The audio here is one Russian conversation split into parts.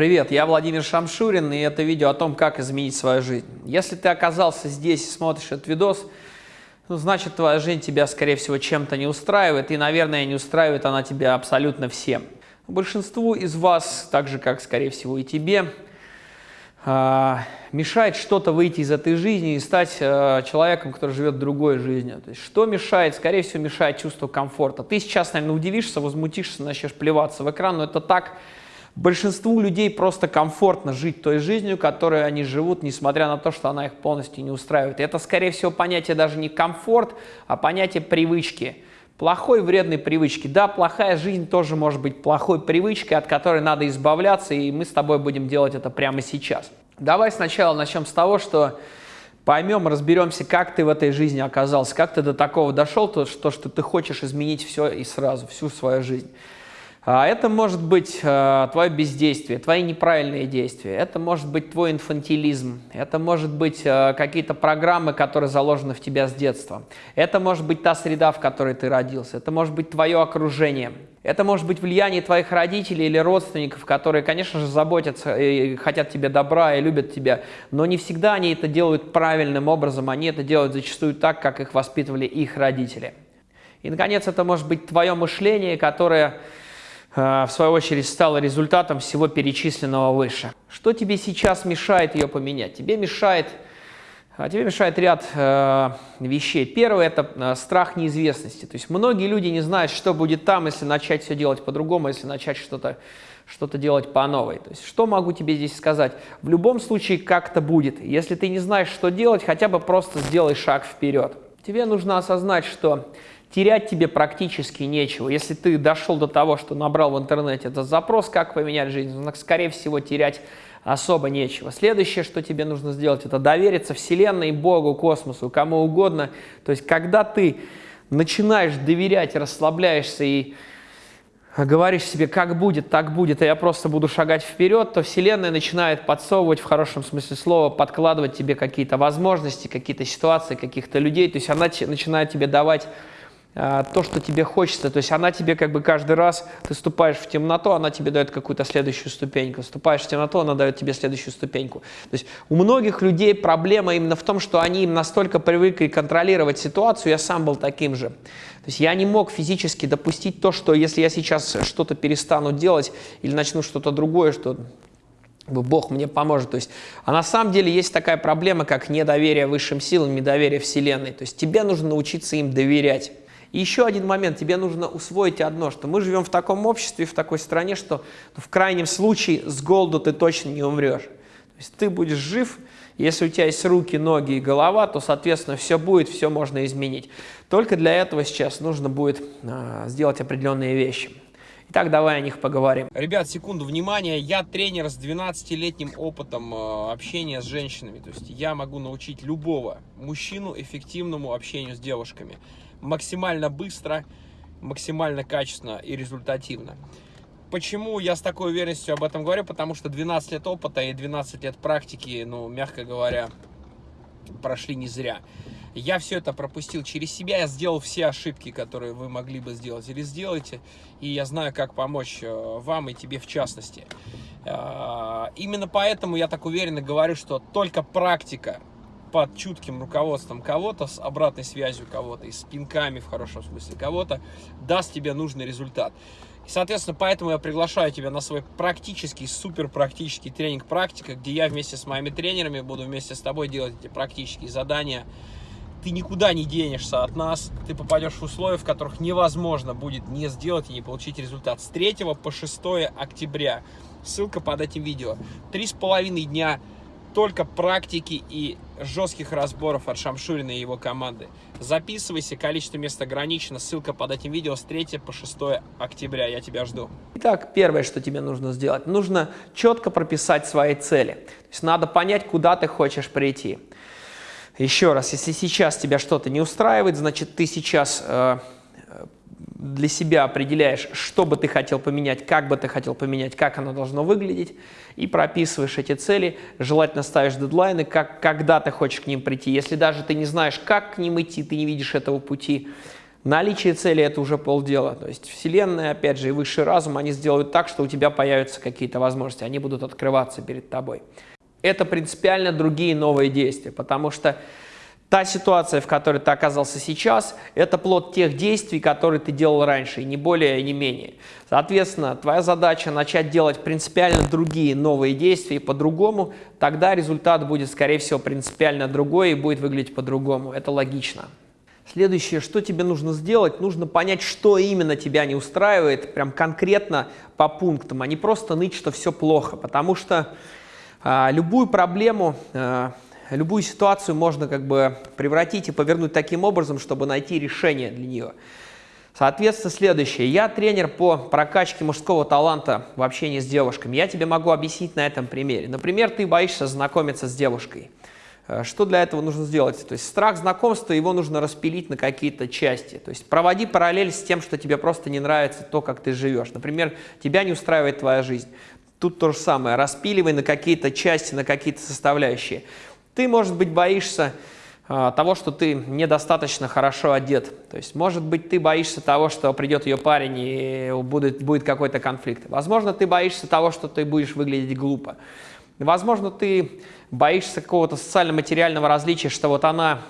Привет, я Владимир Шамшурин, и это видео о том, как изменить свою жизнь. Если ты оказался здесь и смотришь этот видос, ну, значит, твоя жизнь тебя, скорее всего, чем-то не устраивает, и, наверное, не устраивает она тебя абсолютно всем. Большинству из вас, так же, как, скорее всего, и тебе, а, мешает что-то выйти из этой жизни и стать а, человеком, который живет другой жизнью. То есть, что мешает? Скорее всего, мешает чувство комфорта. Ты сейчас, наверное, удивишься, возмутишься, начнешь плеваться в экран, но это так, Большинству людей просто комфортно жить той жизнью, которой они живут, несмотря на то, что она их полностью не устраивает. Это, скорее всего, понятие даже не комфорт, а понятие привычки. Плохой, вредной привычки. Да, плохая жизнь тоже может быть плохой привычкой, от которой надо избавляться, и мы с тобой будем делать это прямо сейчас. Давай сначала начнем с того, что поймем, разберемся, как ты в этой жизни оказался, как ты до такого дошел, то, что, что ты хочешь изменить все и сразу, всю свою жизнь. А это может быть э, твое бездействие, твои неправильные действия, это может быть твой инфантилизм, это может быть э, какие-то программы, которые заложены в тебя с детства, это может быть та среда, в которой ты родился, это может быть твое окружение, это может быть влияние твоих родителей или родственников, которые, конечно же, заботятся и хотят тебе добра и любят тебя, но не всегда они это делают правильным образом, они это делают зачастую так, как их воспитывали их родители. И, наконец, это может быть твое мышление, которое в свою очередь, стала результатом всего перечисленного выше. Что тебе сейчас мешает ее поменять? Тебе мешает, э, тебе мешает ряд э, вещей. Первое – это э, страх неизвестности. То есть многие люди не знают, что будет там, если начать все делать по-другому, если начать что-то что-то делать по новой. То есть что могу тебе здесь сказать? В любом случае как-то будет. Если ты не знаешь, что делать, хотя бы просто сделай шаг вперед. Тебе нужно осознать, что терять тебе практически нечего. Если ты дошел до того, что набрал в интернете этот запрос, как поменять жизнь, ну, скорее всего, терять особо нечего. Следующее, что тебе нужно сделать, это довериться Вселенной, Богу, космосу, кому угодно. То есть, когда ты начинаешь доверять, расслабляешься и говоришь себе, как будет, так будет, а я просто буду шагать вперед, то Вселенная начинает подсовывать, в хорошем смысле слова, подкладывать тебе какие-то возможности, какие-то ситуации, каких-то людей. То есть она начинает тебе давать то, что тебе хочется. То есть она тебе как бы каждый раз, ты ступаешь в темноту, она тебе дает какую-то следующую ступеньку. Ступаешь в темноту, она дает тебе следующую ступеньку. То есть у многих людей проблема именно в том, что они им настолько привыкли контролировать ситуацию, я сам был таким же. То есть я не мог физически допустить то, что если я сейчас что-то перестану делать или начну что-то другое, что Бог мне поможет. То есть, а на самом деле есть такая проблема, как недоверие высшим силам, недоверие Вселенной. То есть тебе нужно научиться им доверять. И еще один момент, тебе нужно усвоить одно, что мы живем в таком обществе, в такой стране, что ну, в крайнем случае с голоду ты точно не умрешь. То есть ты будешь жив, если у тебя есть руки, ноги и голова, то, соответственно, все будет, все можно изменить. Только для этого сейчас нужно будет э, сделать определенные вещи. Итак, давай о них поговорим. Ребят, секунду, внимания. Я тренер с 12-летним опытом э, общения с женщинами. То есть я могу научить любого мужчину эффективному общению с девушками максимально быстро, максимально качественно и результативно. Почему я с такой уверенностью об этом говорю? Потому что 12 лет опыта и 12 лет практики, ну, мягко говоря, прошли не зря. Я все это пропустил через себя, я сделал все ошибки, которые вы могли бы сделать или сделайте, и я знаю, как помочь э, вам и тебе в частности. Э, именно поэтому я так уверенно говорю, что только практика под чутким руководством кого-то, с обратной связью кого-то и с пинками в хорошем смысле кого-то, даст тебе нужный результат. Соответственно, поэтому я приглашаю тебя на свой практический, супер практический тренинг «Практика», где я вместе с моими тренерами буду вместе с тобой делать эти практические задания. Ты никуда не денешься от нас, ты попадешь в условия, в которых невозможно будет не сделать и не получить результат. С 3 по 6 октября, ссылка под этим видео, три с половиной дня только практики и жестких разборов от Шамшурина и его команды. Записывайся, количество мест ограничено, ссылка под этим видео с 3 по 6 октября, я тебя жду. Итак, первое, что тебе нужно сделать, нужно четко прописать свои цели. То есть надо понять, куда ты хочешь прийти. Еще раз, если сейчас тебя что-то не устраивает, значит ты сейчас э, для себя определяешь, что бы ты хотел поменять, как бы ты хотел поменять, как оно должно выглядеть, и прописываешь эти цели, желательно ставишь дедлайны, как, когда ты хочешь к ним прийти. Если даже ты не знаешь, как к ним идти, ты не видишь этого пути, Наличие цели – это уже полдела. То есть Вселенная, опять же, и высший разум, они сделают так, что у тебя появятся какие-то возможности, они будут открываться перед тобой. Это принципиально другие новые действия, потому что Та ситуация, в которой ты оказался сейчас, это плод тех действий, которые ты делал раньше, и не более, и не менее. Соответственно, твоя задача начать делать принципиально другие новые действия по-другому, тогда результат будет, скорее всего, принципиально другой и будет выглядеть по-другому. Это логично. Следующее, что тебе нужно сделать, нужно понять, что именно тебя не устраивает, прям конкретно по пунктам, а не просто ныть, что все плохо, потому что любую проблему... А, любую ситуацию можно как бы превратить и повернуть таким образом, чтобы найти решение для нее. Соответственно, следующее. Я тренер по прокачке мужского таланта в общении с девушками. Я тебе могу объяснить на этом примере. Например, ты боишься знакомиться с девушкой. Э, что для этого нужно сделать? То есть страх знакомства, его нужно распилить на какие-то части. То есть проводи параллель с тем, что тебе просто не нравится то, как ты живешь. Например, тебя не устраивает твоя жизнь. Тут то же самое. Распиливай на какие-то части, на какие-то составляющие. Ты, может быть, боишься а, того, что ты недостаточно хорошо одет. То есть, может быть, ты боишься того, что придет ее парень и будет, будет какой-то конфликт. Возможно, ты боишься того, что ты будешь выглядеть глупо. Возможно, ты боишься какого-то социально-материального различия, что вот она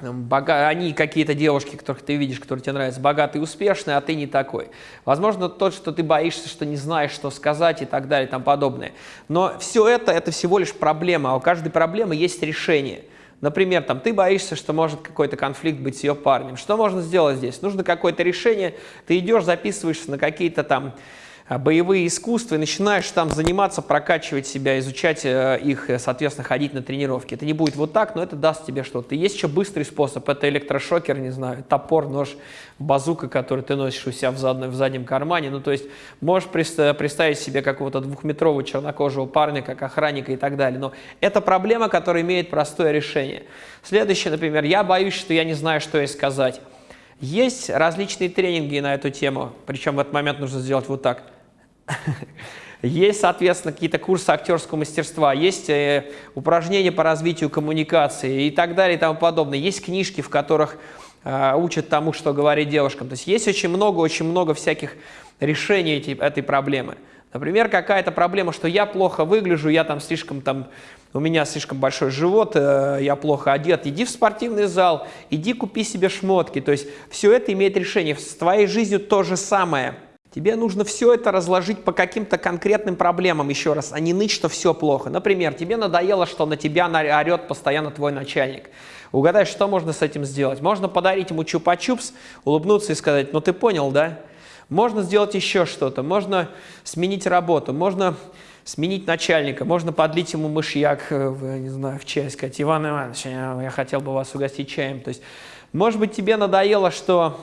бога... они какие-то девушки, которых ты видишь, которые тебе нравятся, богатые успешные, а ты не такой. Возможно, то, что ты боишься, что не знаешь, что сказать и так далее и тому подобное. Но все это, это всего лишь проблема, а у каждой проблемы есть решение. Например, там, ты боишься, что может какой-то конфликт быть с ее парнем. Что можно сделать здесь? Нужно какое-то решение, ты идешь, записываешься на какие-то там боевые искусства и начинаешь там заниматься, прокачивать себя, изучать э, их, э, соответственно, ходить на тренировки. Это не будет вот так, но это даст тебе что-то. Есть еще быстрый способ, это электрошокер, не знаю, топор, нож, базука, который ты носишь у себя в, заднем, в заднем кармане. Ну, то есть можешь представить себе какого-то двухметрового чернокожего парня, как охранника и так далее. Но это проблема, которая имеет простое решение. Следующее, например, я боюсь, что я не знаю, что ей сказать. Есть различные тренинги на эту тему, причем в этот момент нужно сделать вот так. Есть, соответственно, какие-то курсы актерского мастерства, есть э, упражнения по развитию коммуникации и так далее и тому подобное. Есть книжки, в которых э, учат тому, что говорить девушкам. То есть есть очень много, очень много всяких решений эти, этой проблемы. Например, какая-то проблема, что я плохо выгляжу, я там слишком там, у меня слишком большой живот, э, я плохо одет. Иди в спортивный зал, иди купи себе шмотки. То есть все это имеет решение. С твоей жизнью то же самое. Тебе нужно все это разложить по каким-то конкретным проблемам еще раз, а не ныть, что все плохо. Например, тебе надоело, что на тебя орет постоянно твой начальник. Угадай, что можно с этим сделать? Можно подарить ему чупа-чупс, улыбнуться и сказать, ну ты понял, да? Можно сделать еще что-то, можно сменить работу, можно сменить начальника, можно подлить ему мышьяк, э, не знаю, в чай, сказать, Иван Иванович, я хотел бы вас угостить чаем. То есть, может быть, тебе надоело, что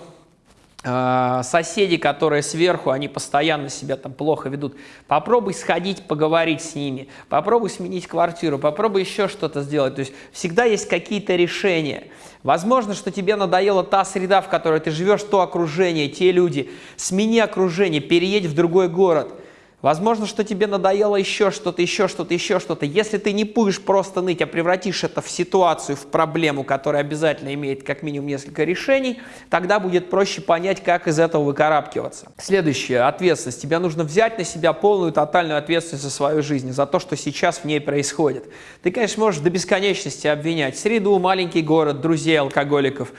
соседи, которые сверху, они постоянно себя там плохо ведут. Попробуй сходить, поговорить с ними, попробуй сменить квартиру, попробуй еще что-то сделать. То есть всегда есть какие-то решения. Возможно, что тебе надоела та среда, в которой ты живешь, то окружение, те люди. Смени окружение, переедь в другой город. Возможно, что тебе надоело еще что-то, еще что-то, еще что-то. Если ты не будешь просто ныть, а превратишь это в ситуацию, в проблему, которая обязательно имеет как минимум несколько решений, тогда будет проще понять, как из этого выкарабкиваться. Следующее, ответственность. Тебе нужно взять на себя полную, тотальную ответственность за свою жизнь, за то, что сейчас в ней происходит. Ты, конечно, можешь до бесконечности обвинять среду, маленький город, друзей, алкоголиков,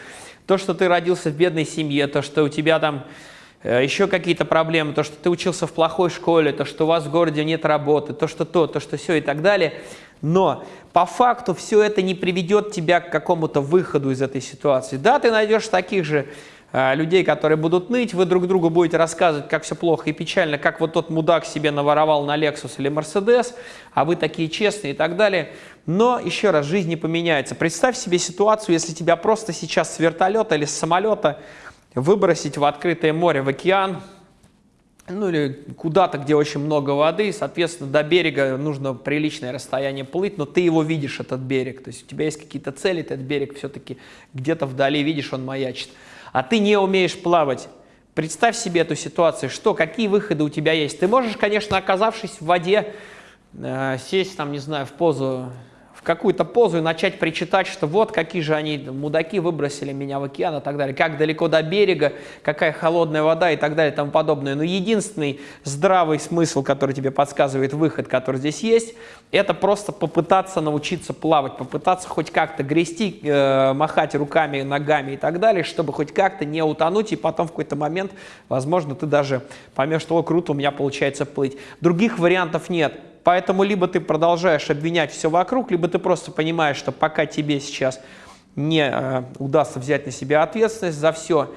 то, что ты родился в бедной семье, то, что у тебя там еще какие-то проблемы, то, что ты учился в плохой школе, то, что у вас в городе нет работы, то, что то, то, что все и так далее. Но по факту все это не приведет тебя к какому-то выходу из этой ситуации. Да, ты найдешь таких же э, людей, которые будут ныть, вы друг другу будете рассказывать, как все плохо и печально, как вот тот мудак себе наворовал на Lexus или Mercedes, а вы такие честные и так далее. Но, еще раз, жизнь не поменяется. Представь себе ситуацию, если тебя просто сейчас с вертолета или с самолета выбросить в открытое море, в океан, ну или куда-то, где очень много воды, соответственно, до берега нужно приличное расстояние плыть, но ты его видишь, этот берег, то есть у тебя есть какие-то цели, этот берег все-таки где-то вдали видишь, он маячит, а ты не умеешь плавать. Представь себе эту ситуацию, что, какие выходы у тебя есть. Ты можешь, конечно, оказавшись в воде, э, сесть там, не знаю, в позу в какую-то позу и начать причитать, что вот какие же они мудаки выбросили меня в океан и так далее, как далеко до берега, какая холодная вода и так далее и тому подобное. Но единственный здравый смысл, который тебе подсказывает выход, который здесь есть, это просто попытаться научиться плавать, попытаться хоть как-то грести, э, махать руками, ногами и так далее, чтобы хоть как-то не утонуть, и потом в какой-то момент, возможно, ты даже поймешь, что, о, круто, у меня получается плыть. Других вариантов нет. Поэтому либо ты продолжаешь обвинять все вокруг, либо ты просто понимаешь, что пока тебе сейчас не э, удастся взять на себя ответственность за все,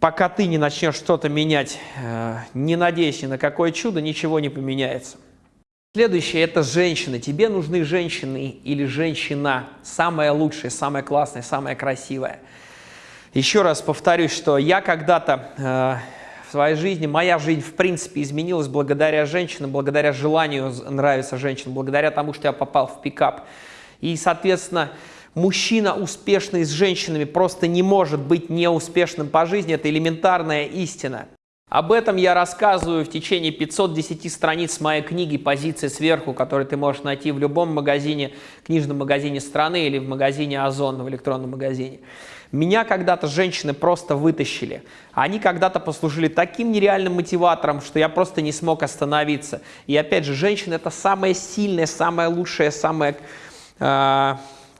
пока ты не начнешь что-то менять, э, не надеясь ни на какое чудо, ничего не поменяется. Следующее – это женщины. Тебе нужны женщины или женщина, самая лучшая, самая классная, самая красивая. Еще раз повторюсь, что я когда-то э, в своей жизни, моя жизнь в принципе изменилась благодаря женщинам, благодаря желанию нравиться женщинам, благодаря тому, что я попал в пикап. И, соответственно, мужчина, успешный с женщинами, просто не может быть неуспешным по жизни. Это элементарная истина. Об этом я рассказываю в течение 510 страниц моей книги «Позиции сверху», которую ты можешь найти в любом магазине, книжном магазине страны или в магазине Озон, в электронном магазине. Меня когда-то женщины просто вытащили. Они когда-то послужили таким нереальным мотиватором, что я просто не смог остановиться. И опять же, женщина – это самая сильная, самая лучшая, самая э,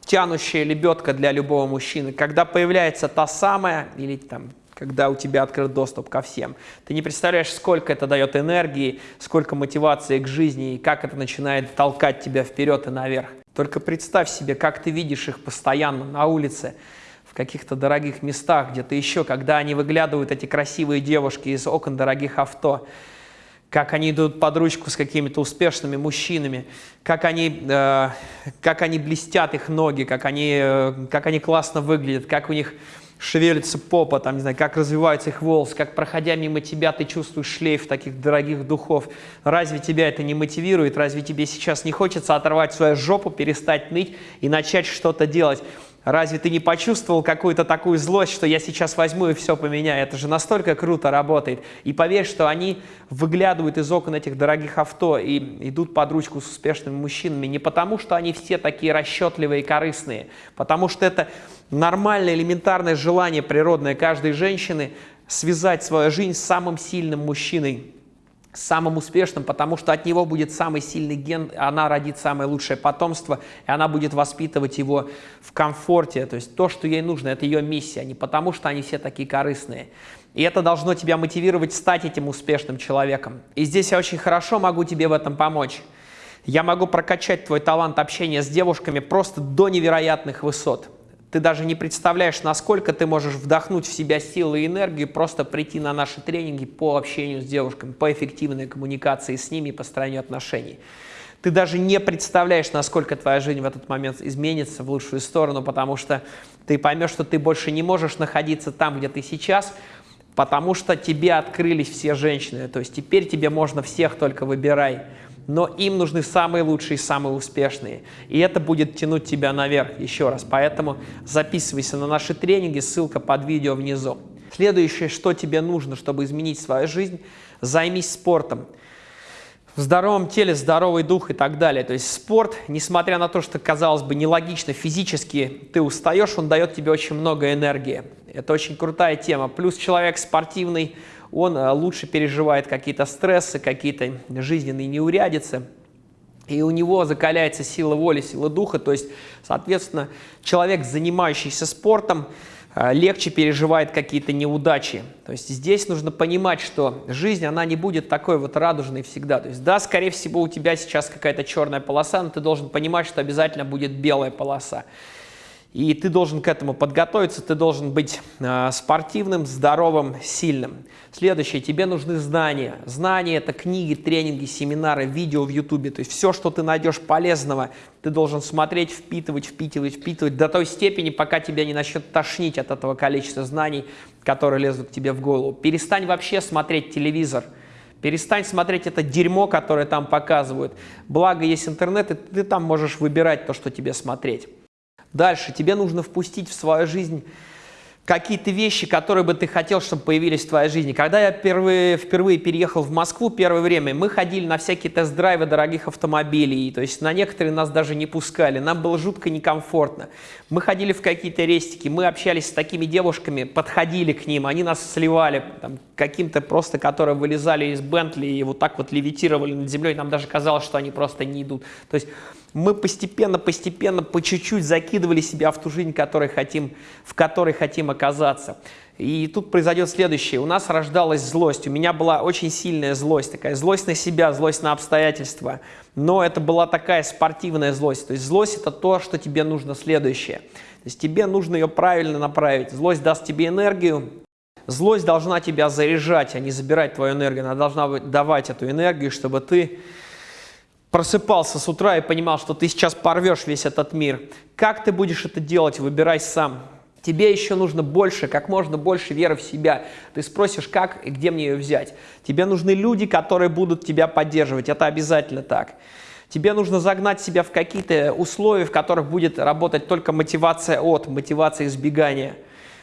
тянущая лебедка для любого мужчины. Когда появляется та самая, или там когда у тебя открыт доступ ко всем. Ты не представляешь, сколько это дает энергии, сколько мотивации к жизни и как это начинает толкать тебя вперед и наверх. Только представь себе, как ты видишь их постоянно на улице, каких-то дорогих местах, где-то еще, когда они выглядывают, эти красивые девушки из окон дорогих авто, как они идут под ручку с какими-то успешными мужчинами, как они, э, как они блестят их ноги, как они, э, как они классно выглядят, как у них шевелится попа, там, не знаю, как развиваются их волосы, как, проходя мимо тебя, ты чувствуешь шлейф таких дорогих духов. Разве тебя это не мотивирует? Разве тебе сейчас не хочется оторвать свою жопу, перестать ныть и начать что-то делать? Разве ты не почувствовал какую-то такую злость, что я сейчас возьму и все поменяю? Это же настолько круто работает. И поверь, что они выглядывают из окон этих дорогих авто и идут под ручку с успешными мужчинами не потому, что они все такие расчетливые и корыстные, потому что это нормальное, элементарное желание природное каждой женщины связать свою жизнь с самым сильным мужчиной, самым успешным, потому что от него будет самый сильный ген, она родит самое лучшее потомство, и она будет воспитывать его в комфорте. То есть то, что ей нужно, это ее миссия, не потому что они все такие корыстные. И это должно тебя мотивировать стать этим успешным человеком. И здесь я очень хорошо могу тебе в этом помочь. Я могу прокачать твой талант общения с девушками просто до невероятных высот. Ты даже не представляешь, насколько ты можешь вдохнуть в себя силы и энергию, просто прийти на наши тренинги по общению с девушками, по эффективной коммуникации с ними и построению отношений. Ты даже не представляешь, насколько твоя жизнь в этот момент изменится в лучшую сторону, потому что ты поймешь, что ты больше не можешь находиться там, где ты сейчас, потому что тебе открылись все женщины. То есть теперь тебе можно всех только выбирай но им нужны самые лучшие, самые успешные. И это будет тянуть тебя наверх еще раз. Поэтому записывайся на наши тренинги, ссылка под видео внизу. Следующее, что тебе нужно, чтобы изменить свою жизнь, займись спортом. В здоровом теле здоровый дух и так далее. То есть спорт, несмотря на то, что, казалось бы, нелогично, физически ты устаешь, он дает тебе очень много энергии. Это очень крутая тема. Плюс человек спортивный, он э, лучше переживает какие-то стрессы, какие-то жизненные неурядицы, и у него закаляется сила воли, сила духа, то есть, соответственно, человек, занимающийся спортом, э, легче переживает какие-то неудачи. То есть здесь нужно понимать, что жизнь, она не будет такой вот радужной всегда. То есть да, скорее всего, у тебя сейчас какая-то черная полоса, но ты должен понимать, что обязательно будет белая полоса. И ты должен к этому подготовиться, ты должен быть э, спортивным, здоровым, сильным. Следующее, тебе нужны знания. Знания – это книги, тренинги, семинары, видео в YouTube. То есть все, что ты найдешь полезного, ты должен смотреть, впитывать, впитывать, впитывать до той степени, пока тебя не начнет тошнить от этого количества знаний, которые лезут к тебе в голову. Перестань вообще смотреть телевизор. Перестань смотреть это дерьмо, которое там показывают. Благо есть интернет, и ты там можешь выбирать то, что тебе смотреть. Дальше тебе нужно впустить в свою жизнь какие-то вещи, которые бы ты хотел, чтобы появились в твоей жизни. Когда я впервые, впервые переехал в Москву, первое время, мы ходили на всякие тест-драйвы дорогих автомобилей, то есть на некоторые нас даже не пускали, нам было жутко некомфортно. Мы ходили в какие-то рестики, мы общались с такими девушками, подходили к ним, они нас сливали, каким-то просто, которые вылезали из Бентли и вот так вот левитировали над землей, нам даже казалось, что они просто не идут. То есть мы постепенно, постепенно, по чуть-чуть закидывали себя в ту жизнь, которой хотим, в которой хотим оказаться. И тут произойдет следующее. У нас рождалась злость. У меня была очень сильная злость, такая злость на себя, злость на обстоятельства. Но это была такая спортивная злость. То есть злость – это то, что тебе нужно следующее. То есть тебе нужно ее правильно направить. Злость даст тебе энергию. Злость должна тебя заряжать, а не забирать твою энергию. Она должна давать эту энергию, чтобы ты просыпался с утра и понимал, что ты сейчас порвешь весь этот мир. Как ты будешь это делать, выбирай сам. Тебе еще нужно больше, как можно больше веры в себя. Ты спросишь, как и где мне ее взять. Тебе нужны люди, которые будут тебя поддерживать. Это обязательно так. Тебе нужно загнать себя в какие-то условия, в которых будет работать только мотивация от, мотивация избегания.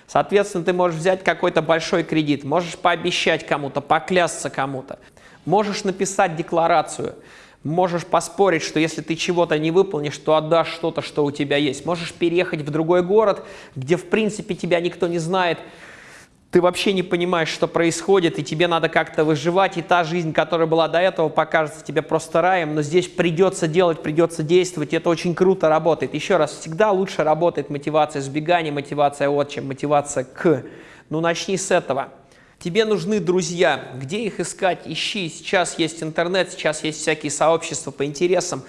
Соответственно, ты можешь взять какой-то большой кредит, можешь пообещать кому-то, поклясться кому-то, можешь написать декларацию – Можешь поспорить, что если ты чего-то не выполнишь, то отдашь что-то, что у тебя есть. Можешь переехать в другой город, где в принципе тебя никто не знает, ты вообще не понимаешь, что происходит, и тебе надо как-то выживать, и та жизнь, которая была до этого, покажется тебе просто раем, но здесь придется делать, придется действовать, и это очень круто работает. Еще раз, всегда лучше работает мотивация сбегания, мотивация от, чем мотивация к. Ну, начни с этого. Тебе нужны друзья. Где их искать? Ищи. Сейчас есть интернет, сейчас есть всякие сообщества по интересам.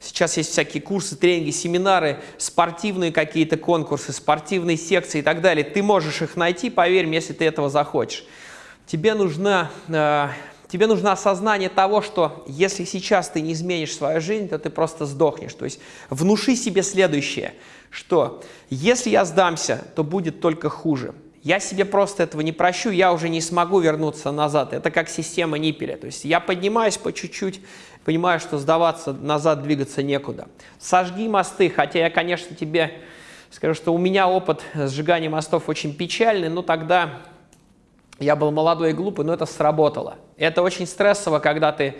Сейчас есть всякие курсы, тренинги, семинары, спортивные какие-то конкурсы, спортивные секции и так далее. Ты можешь их найти, поверь если ты этого захочешь. Тебе нужно, э, тебе нужно осознание того, что если сейчас ты не изменишь свою жизнь, то ты просто сдохнешь. То есть внуши себе следующее, что если я сдамся, то будет только хуже. Я себе просто этого не прощу, я уже не смогу вернуться назад. Это как система ниппеля. То есть я поднимаюсь по чуть-чуть, понимаю, что сдаваться назад, двигаться некуда. Сожги мосты, хотя я, конечно, тебе скажу, что у меня опыт сжигания мостов очень печальный, но тогда я был молодой и глупый, но это сработало. Это очень стрессово, когда ты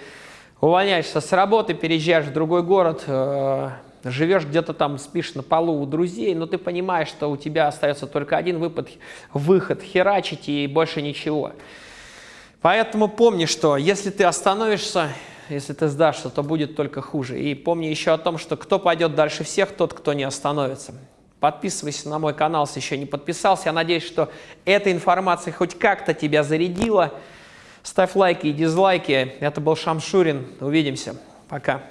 увольняешься с работы, переезжаешь в другой город, э, живешь где-то там, спишь на полу у друзей, но ты понимаешь, что у тебя остается только один выпад, выход, херачить и больше ничего. Поэтому помни, что если ты остановишься, если ты сдашься, то будет только хуже. И помни еще о том, что кто пойдет дальше всех, тот, кто не остановится. Подписывайся на мой канал, если еще не подписался. Я надеюсь, что эта информация хоть как-то тебя зарядила. Ставь лайки и дизлайки. Это был Шамшурин. Увидимся. Пока.